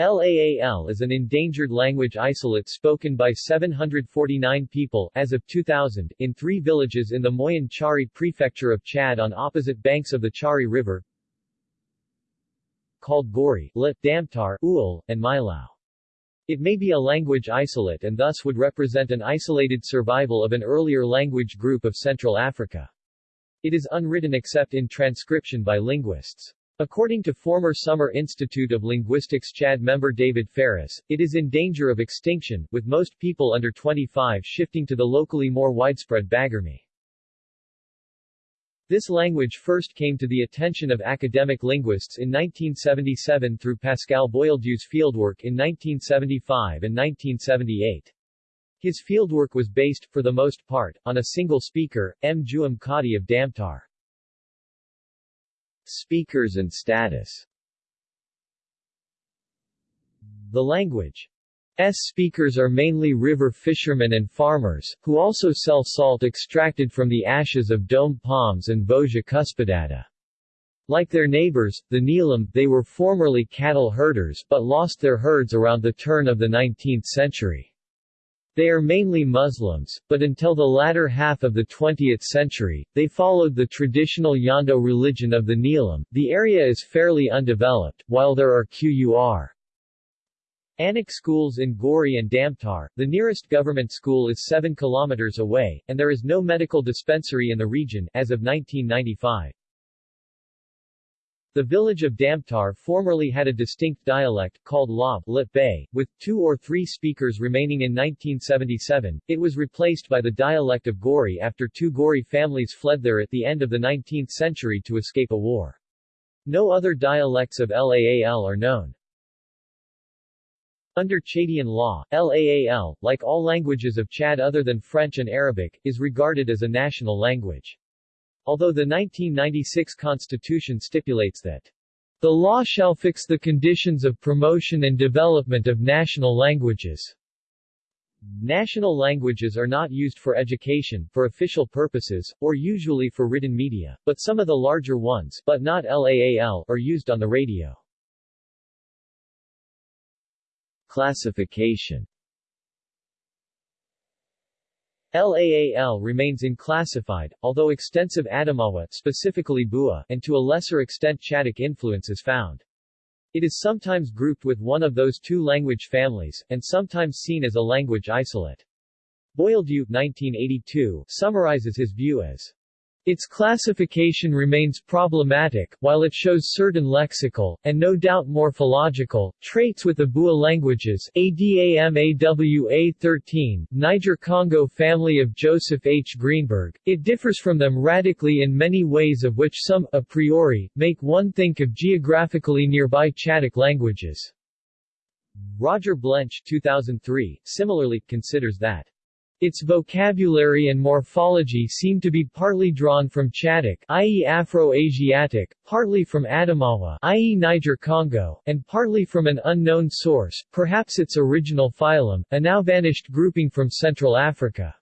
Laal is an endangered language isolate spoken by 749 people as of 2000 in three villages in the Moyen Chari prefecture of Chad on opposite banks of the Chari River called Gori, Lit, Damtar, Uul, and Milao. It may be a language isolate and thus would represent an isolated survival of an earlier language group of Central Africa. It is unwritten except in transcription by linguists. According to former Summer Institute of Linguistics Chad member David Ferris, it is in danger of extinction, with most people under 25 shifting to the locally more widespread Bagirmi. This language first came to the attention of academic linguists in 1977 through Pascal Boyeldieu's fieldwork in 1975 and 1978. His fieldwork was based, for the most part, on a single speaker, M. Juam Kadi of Damtar. Speakers and status The language S speakers are mainly river fishermen and farmers, who also sell salt extracted from the ashes of dome palms and Vossia cuspidata. Like their neighbors, the Niellim, they were formerly cattle herders but lost their herds around the turn of the 19th century. They are mainly Muslims, but until the latter half of the 20th century, they followed the traditional Yando religion of the Niellim. The area is fairly undeveloped, while there are Qur. Anak schools in Gori and Damtar. The nearest government school is 7 kilometers away, and there is no medical dispensary in the region as of 1995. The village of Damtar formerly had a distinct dialect, called Lit Bay, with two or three speakers remaining in 1977. It was replaced by the dialect of Gori after two Gori families fled there at the end of the 19th century to escape a war. No other dialects of Laal are known. Under Chadian law, Laal, like all languages of Chad other than French and Arabic, is regarded as a national language. Although the 1996 constitution stipulates that the law shall fix the conditions of promotion and development of national languages. National languages are not used for education, for official purposes, or usually for written media, but some of the larger ones but not LAAL are used on the radio. Classification LAAL remains unclassified, although extensive Adamawa specifically Bua and to a lesser extent Chadic influence is found. It is sometimes grouped with one of those two language families, and sometimes seen as a language isolate. Boyeldieu 1982 summarizes his view as its classification remains problematic, while it shows certain lexical, and no doubt morphological, traits with the Bua languages ADAMAWA 13, Niger-Congo family of Joseph H. Greenberg, it differs from them radically in many ways of which some, a priori, make one think of geographically nearby Chadic languages. Roger Blench 2003, similarly, considers that its vocabulary and morphology seem to be partly drawn from Chadic i.e. Afro-Asiatic, partly from Adamawa i.e. Niger-Congo, and partly from an unknown source, perhaps its original phylum, a now vanished grouping from Central Africa.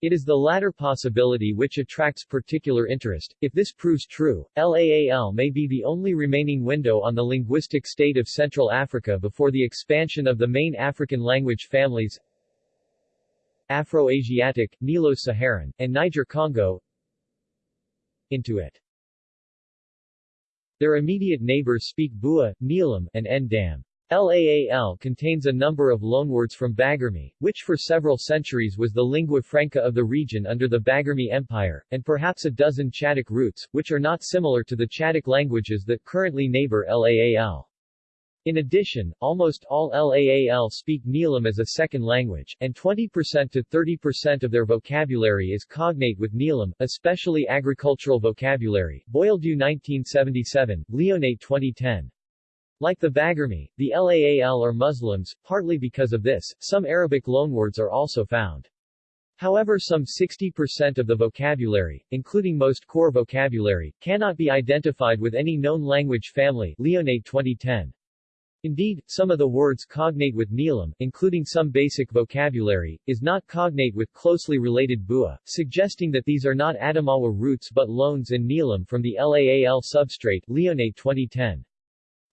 It is the latter possibility which attracts particular interest. If this proves true, LAAL may be the only remaining window on the linguistic state of Central Africa before the expansion of the main African language families Afro-Asiatic, Nilo-Saharan, and Niger-Congo into it. Their immediate neighbors speak Bua, Niellim, and Ndam. Laal contains a number of loanwords from Bagirmi, which for several centuries was the lingua franca of the region under the Bagirmi Empire, and perhaps a dozen Chadic roots, which are not similar to the Chadic languages that currently neighbor Laal. In addition, almost all LAAL speak Niellim as a second language, and 20% to 30% of their vocabulary is cognate with Niellim, especially agricultural vocabulary. Boyeldieu 1977, Lionnet 2010. Like the Bagirmi, the LAAL are Muslims, partly because of this, some Arabic loanwords are also found. However some 60% of the vocabulary, including most core vocabulary, cannot be identified with any known language family Lionnet 2010. Indeed, some of the words cognate with Niellim, including some basic vocabulary, is not cognate with closely related Bua, suggesting that these are not Adamawa roots but loans in Niellim from the LAAL substrate Lionnet 2010.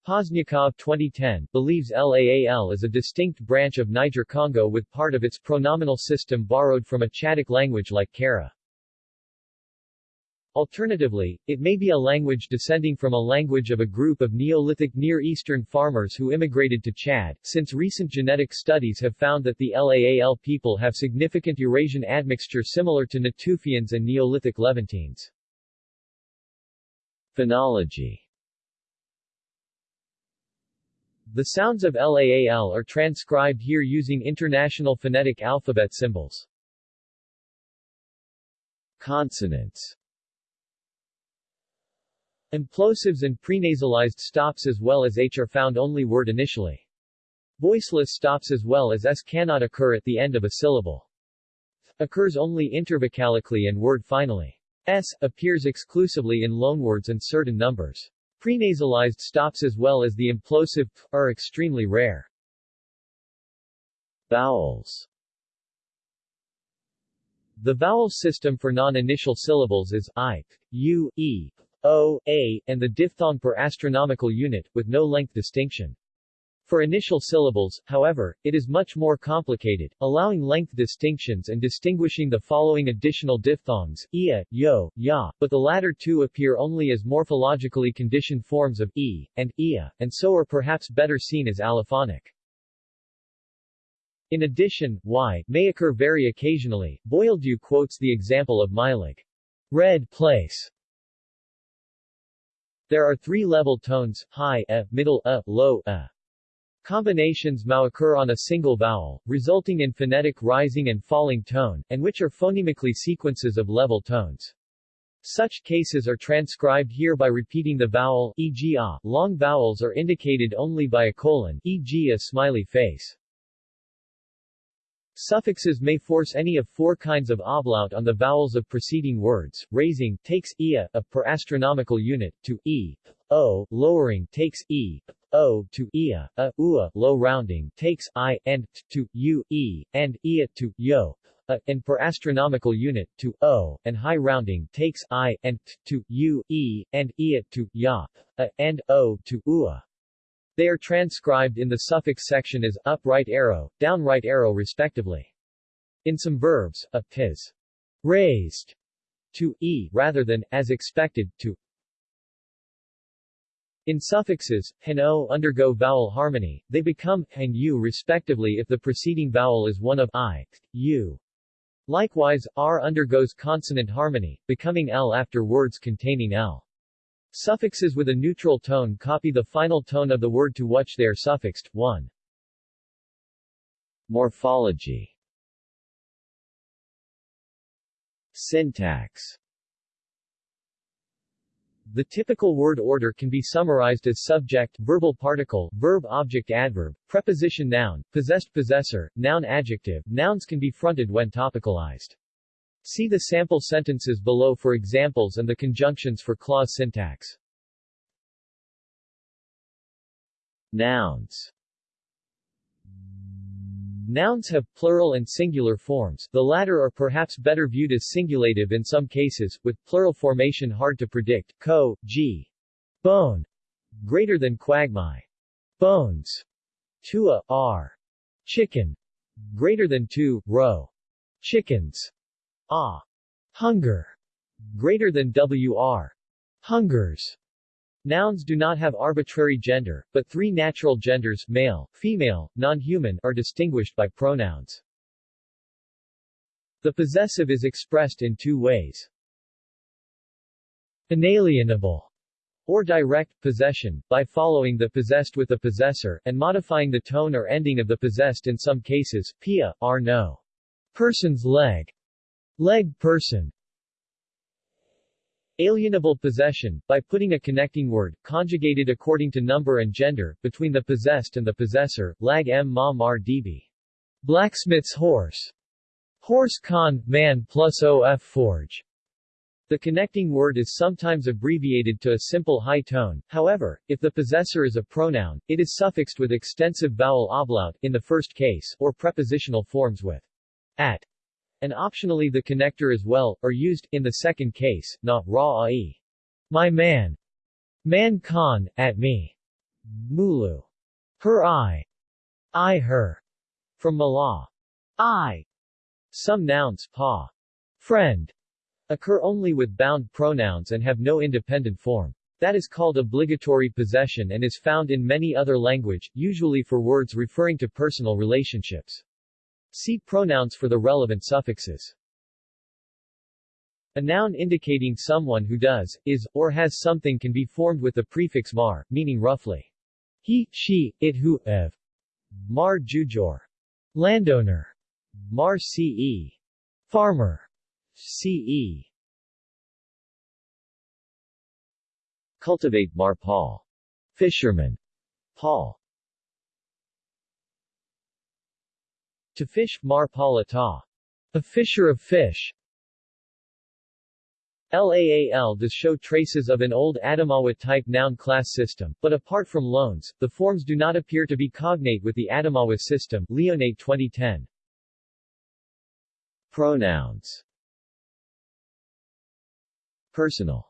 Pozniakov 2010 believes LAAL is a distinct branch of Niger-Congo with part of its pronominal system borrowed from a Chadic language like Kara. Alternatively, it may be a language descending from a language of a group of Neolithic Near Eastern farmers who immigrated to Chad, since recent genetic studies have found that the Laal people have significant Eurasian admixture similar to Natufians and Neolithic Levantines. Phonology The sounds of LAAL are transcribed here using International Phonetic Alphabet symbols. Consonants Implosives and prenasalized stops as well as h are found only word initially. Voiceless stops as well as s cannot occur at the end of a syllable. occurs only intervocalically and word finally. s appears exclusively in loanwords and certain numbers. Prenasalized stops as well as the implosive p are extremely rare. Vowels The vowel system for non-initial syllables is i, u, e, o, a, and the diphthong per astronomical unit, with no length distinction. For initial syllables, however, it is much more complicated, allowing length distinctions and distinguishing the following additional diphthongs, ia, yo, ya, but the latter two appear only as morphologically conditioned forms of e, and ia, and so are perhaps better seen as allophonic. In addition, y may occur very occasionally. Boyeldieu quotes the example of Mylig. Red place there are three level tones, high a, middle a, low a. Combinations may occur on a single vowel, resulting in phonetic rising and falling tone, and which are phonemically sequences of level tones. Such cases are transcribed here by repeating the vowel, e.g. a. Ah. Long vowels are indicated only by a colon, e.g. a smiley face. Suffixes may force any of four kinds of ablaut on the vowels of preceding words. Raising takes ia, a per astronomical unit, to e, o. Lowering takes e, o to ia, a, ua, low rounding, takes i, and to u, e, and ia to yo, a, and per astronomical unit, to o, and high rounding, takes i, and t, to u, e, and ia to ya, a, and o to ua. They are transcribed in the suffix section as up right arrow, down right arrow respectively. In some verbs, a is raised to e rather than, as expected, to in suffixes, hen o undergo vowel harmony, they become and u respectively if the preceding vowel is one of i, u. Likewise, r undergoes consonant harmony, becoming l after words containing l. Suffixes with a neutral tone copy the final tone of the word to which they are suffixed. 1. Morphology Syntax the typical word order can be summarized as subject, verbal particle, verb object adverb, preposition noun, possessed possessor, noun adjective. Nouns can be fronted when topicalized. See the sample sentences below for examples and the conjunctions for clause syntax. Nouns. Nouns have plural and singular forms, the latter are perhaps better viewed as singulative in some cases, with plural formation hard to predict, co, g, bone, greater than quagmire, bones, tua, r, chicken, greater than two, row, chickens, ah, hunger, greater than wr, hungers, Nouns do not have arbitrary gender, but three natural genders male, female, non-human are distinguished by pronouns. The possessive is expressed in two ways. Inalienable or direct possession, by following the possessed with the possessor, and modifying the tone or ending of the possessed in some cases, pia, are no. Person's leg, leg person, Alienable possession, by putting a connecting word, conjugated according to number and gender, between the possessed and the possessor, lag m ma mar db. Blacksmith's horse. Horse con, man plus of forge. The connecting word is sometimes abbreviated to a simple high tone, however, if the possessor is a pronoun, it is suffixed with extensive vowel ablaut, in the first case, or prepositional forms with at and optionally the connector as well, are used, in the second case, na, ra ai. My man. Man con, at me. Mulu. Her I. I her. From Mala. I. Some nouns pa. Friend. Occur only with bound pronouns and have no independent form. That is called obligatory possession and is found in many other language, usually for words referring to personal relationships. See pronouns for the relevant suffixes. A noun indicating someone who does, is, or has something can be formed with the prefix mar, meaning roughly he, she, it who, ev. Mar jujor. Landowner. Mar ce. Farmer. ce. Cultivate Mar Paul. Fisherman. Paul. To fish, Mar Palata. A fisher of fish. LAAL does show traces of an old Adamawa-type noun class system, but apart from loans, the forms do not appear to be cognate with the Adamawa system Lionnet 2010. Pronouns Personal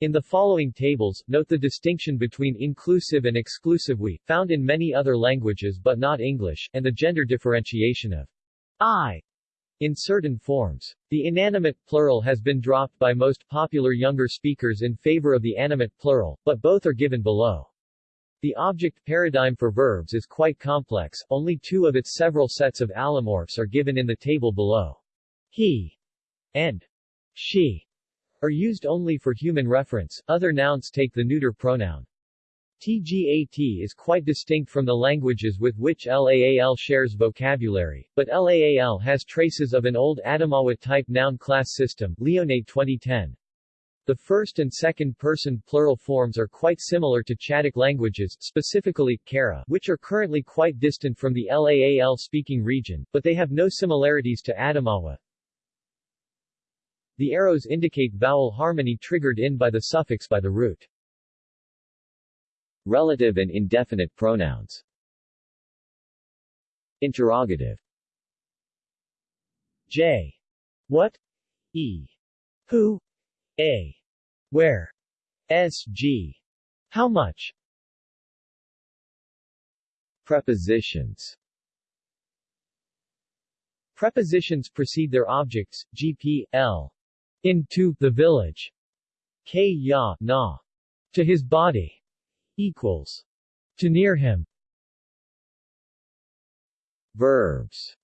in the following tables, note the distinction between inclusive and exclusive we, found in many other languages but not English, and the gender differentiation of I in certain forms. The inanimate plural has been dropped by most popular younger speakers in favor of the animate plural, but both are given below. The object paradigm for verbs is quite complex, only two of its several sets of allomorphs are given in the table below. He and she are used only for human reference, other nouns take the neuter pronoun. TGAT is quite distinct from the languages with which LAAL shares vocabulary, but LAAL has traces of an old Adamawa-type noun class system Lionnet 2010. The first and second person plural forms are quite similar to Chadic languages, specifically, Kara, which are currently quite distant from the LAAL speaking region, but they have no similarities to Adamawa. The arrows indicate vowel harmony triggered in by the suffix by the root. Relative and indefinite pronouns Interrogative J. What? E. Who? A. Where? S. G. How much? Prepositions Prepositions precede their objects, gp, l. Into the village. K na. To his body equals to near him Verbs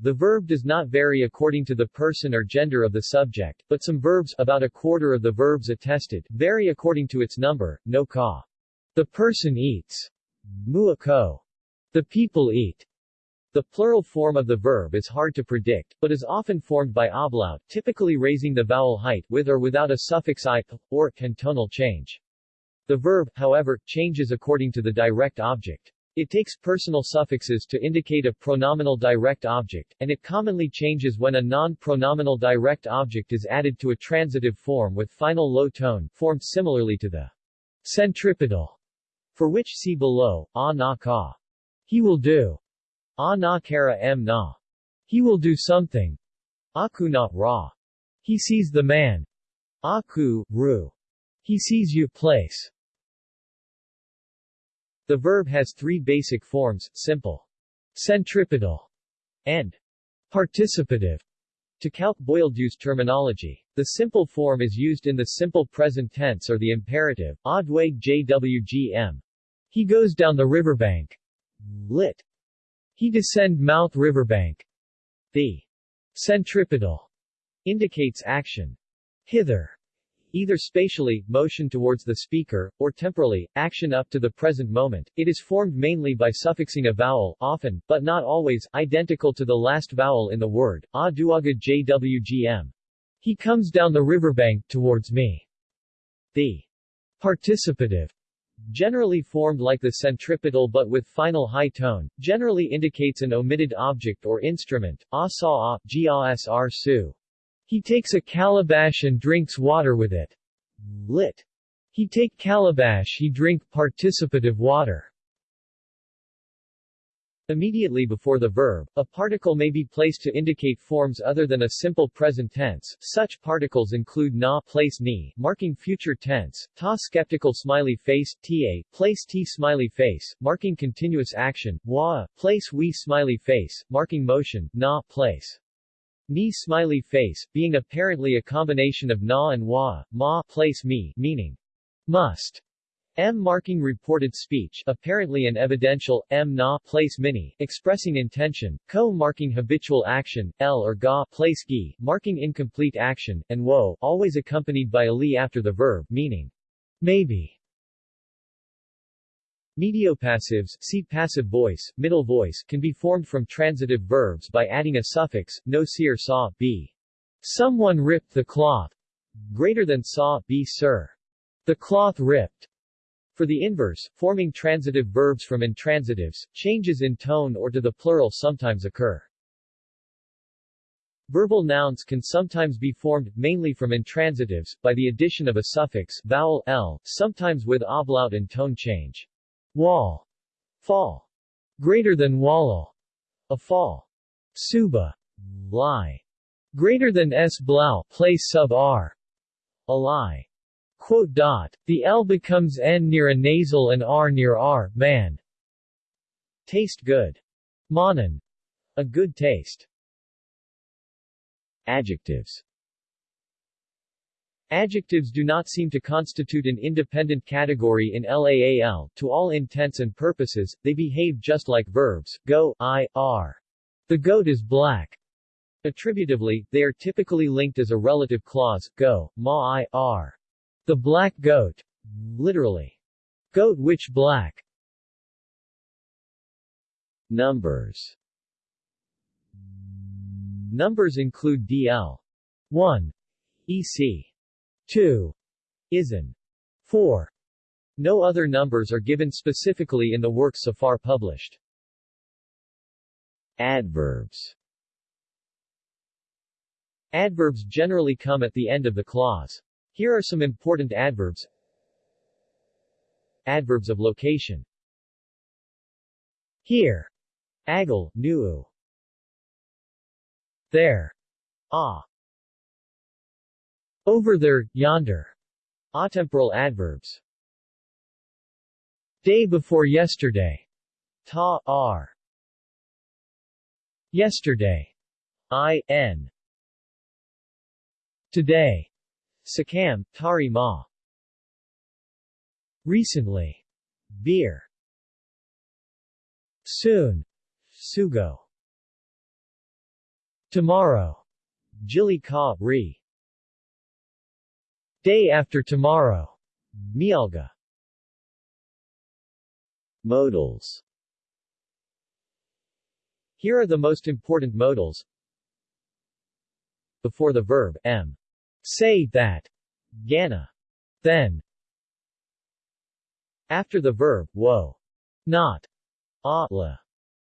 The verb does not vary according to the person or gender of the subject, but some verbs about a quarter of the verbs attested vary according to its number, no ka. The person eats. Muako. The people eat. The plural form of the verb is hard to predict, but is often formed by ablaut, typically raising the vowel height with or without a suffix i, or, and tonal change. The verb, however, changes according to the direct object. It takes personal suffixes to indicate a pronominal direct object, and it commonly changes when a non-pronominal direct object is added to a transitive form with final low tone, formed similarly to the centripetal, for which see below, a na ka. He will do. A na kara m na. He will do something. Aku na ra. He sees the man. Aku, ru. He sees you place. The verb has three basic forms, simple, centripetal, and participative. To calc Boyeldieu's terminology, the simple form is used in the simple present tense or the imperative, Adweg jwgm. He goes down the riverbank. Lit. He descend mouth riverbank. The centripetal indicates action. Hither either spatially, motion towards the speaker, or temporally, action up to the present moment. It is formed mainly by suffixing a vowel, often, but not always, identical to the last vowel in the word, a duaga jwgm. He comes down the riverbank, towards me. The participative generally formed like the centripetal but with final high tone, generally indicates an omitted object or instrument, a saw a, gasr su. He takes a calabash and drinks water with it. Lit. He take calabash he drink participative water. Immediately before the verb, a particle may be placed to indicate forms other than a simple present tense. Such particles include na place ni, marking future tense, ta skeptical smiley face, ta, place t smiley face, marking continuous action, wa, place we smiley face, marking motion, na place. Ni smiley face, being apparently a combination of na and wa, ma place me, meaning must. M marking reported speech apparently an evidential, M na place mini expressing intention, ko marking habitual action, L or ga place gi marking incomplete action, and wo always accompanied by a li after the verb, meaning maybe. Mediopassives see passive voice, middle voice can be formed from transitive verbs by adding a suffix, no seer saw, b. Someone ripped the cloth. Greater than saw, b sir. The cloth ripped. For the inverse, forming transitive verbs from intransitives, changes in tone or to the plural sometimes occur. Verbal nouns can sometimes be formed, mainly from intransitives, by the addition of a suffix vowel l, sometimes with ablaut and tone change. Wall, fall, greater than wallal, a fall. Suba, lie, greater than s blau, place sub r, a lie. The L becomes N near a nasal and R near R, man. Taste good. Manan. A good taste. Adjectives Adjectives do not seem to constitute an independent category in LAAL. To all intents and purposes, they behave just like verbs, go, I, are. The goat is black. Attributively, they are typically linked as a relative clause, go, ma I, are. The black goat. Literally. Goat which black. Numbers Numbers include DL 1, EC 2, ISN 4. No other numbers are given specifically in the works so far published. Adverbs Adverbs generally come at the end of the clause. Here are some important adverbs. Adverbs of location. Here. Agal, nuu. There. Ah. Over there, yonder. Atemporal adverbs. Day before yesterday. Ta, ar. Yesterday. I, n. Today. Sakam, Tari Ma. Recently. Beer. Soon. Sugo. Tomorrow. Jili Ka. Day after tomorrow. Mialga. Modals Here are the most important modals. Before the verb, m. Say that. Gana. Then. After the verb, wo. Not. A, la.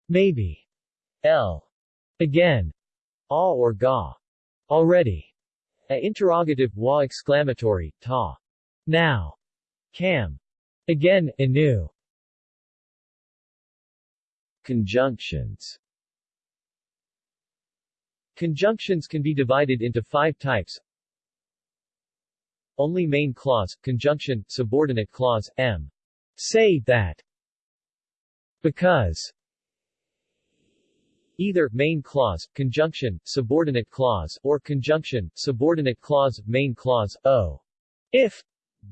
Maybe. L. Again. A or ga. Already. A interrogative, wa exclamatory, ta. Now. Cam. Again, inu. Conjunctions Conjunctions can be divided into five types only main clause, conjunction, subordinate clause, m. Say that. Because. Either main clause, conjunction, subordinate clause, or conjunction, subordinate clause, main clause, o. If.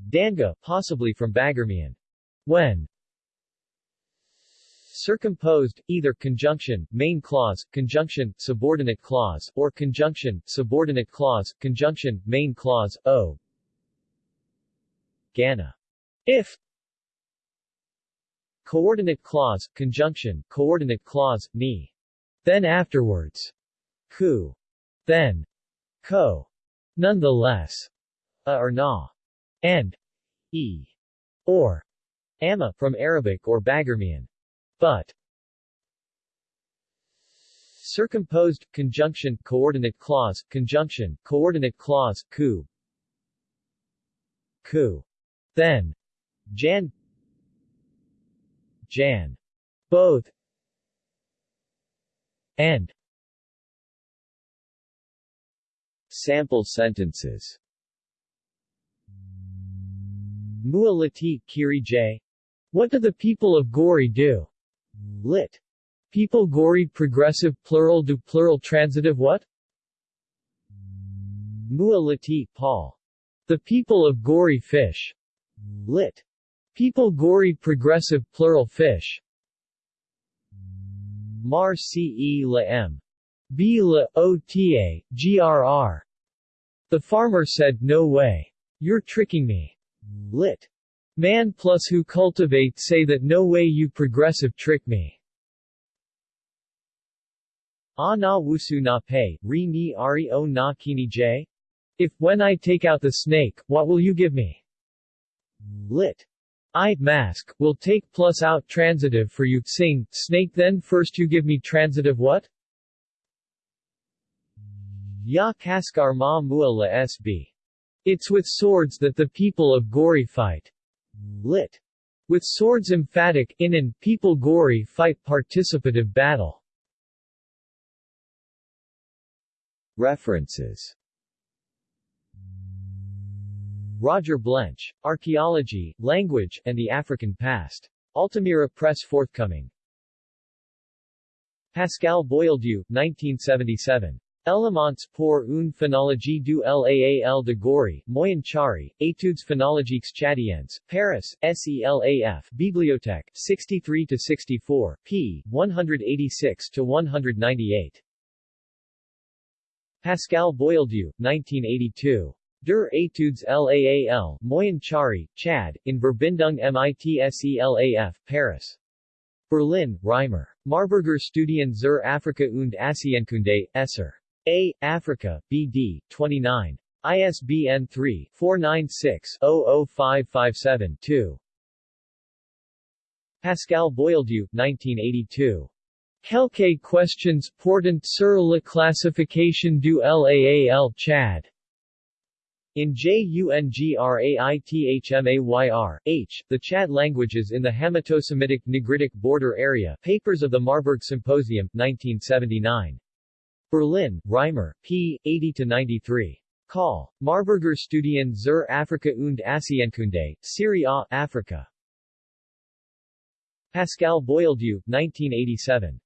Danga, possibly from Bagirmian. When. Circumposed, either conjunction, main clause, conjunction, subordinate clause, or conjunction, subordinate clause, conjunction, main clause, o. Gana. If Coordinate clause, conjunction, coordinate clause, ni. Then afterwards. Ku. Then. Ko. Nonetheless. A or na. And. E. Or. Amma from Arabic or Bagirmian. But. Circumposed, conjunction, coordinate clause, conjunction, coordinate clause, ku. Ku. Then. Jan Jan. Both. and Sample sentences Mualati Kiri J. What do the people of Gori do? Lit. People Gori progressive plural do plural transitive what? Mualati Paul. The people of Gori fish. Lit. People Gory progressive plural fish. Mar ce la m. B la ota, grr. The farmer said no way. You're tricking me. Lit. Man plus who cultivate say that no way you progressive trick me. Ah na wusu na pay, re ni ari o na kini j? If, when I take out the snake, what will you give me? Lit. I, mask, will take plus out transitive for you, sing, snake then first you give me transitive what? Ya kaskar ma mu'ala sb. It's with swords that the people of Gori fight. Lit. With swords emphatic, in an, people Gori fight participative battle. References Roger Blench, Archaeology, Language, and the African Past. Altamira Press forthcoming. Pascal Boyeldieu, 1977. Elements pour une phonologie du Laal de Gori, Moyen Chari, Études phonologiques tchadiennes, Paris, SELAF, Bibliothèque, 63-64, p. 186-198. Pascal Boyeldieu, 1982. Der Etudes Laal, Moyen Chari, Chad, in Verbindung MITSELAF, Paris. Berlin, Reimer. Marburger Studien zur Afrika und Asienkunde, Esser. A. Africa, BD, 29. ISBN 3-496-00557-2. Pascal Boyeldieu, 1982. Quelques questions portant sur la classification du LAAL Chad. In JUNGRAITHMAYR, H, The Chad Languages in the Hamito-Semitic Nigritic Border Area Papers of the Marburg Symposium, 1979. Berlin, Reimer, p. 80-93. Call. Marburger Studien zur Afrika und Asienkunde, Serie A, Africa. Pascal Boyeldieu, 1987.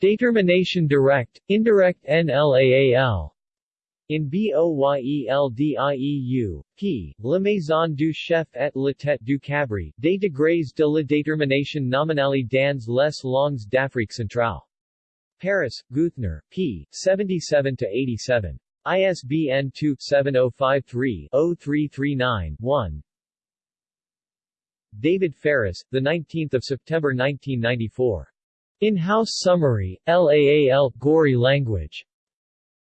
Determination Direct, Indirect NLAAL. In Boyeldieu, p. La Maison du Chef et la Tête du Cabri, des degrés de la détermination nominale dans les langues d'Afrique centrale. Paris, Geuthner, p. 77-87. ISBN 2-7053-0339-1 David Ferris, 19 September 1994. In-House Summary, LAAL, Gori Language.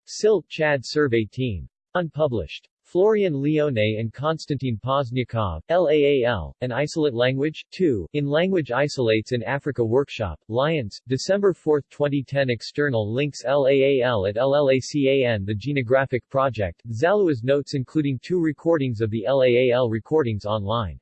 Silt Chad Survey Team. Unpublished. Florian Lionnet and Konstantin Pozniakov, LAAL, An Isolate Language, 2, in Language Isolates in Africa Workshop, Lyons, December 4, 2010 External links LAAL at LLACAN The Genographic Project, Zalua's notes including two recordings of the LAAL recordings online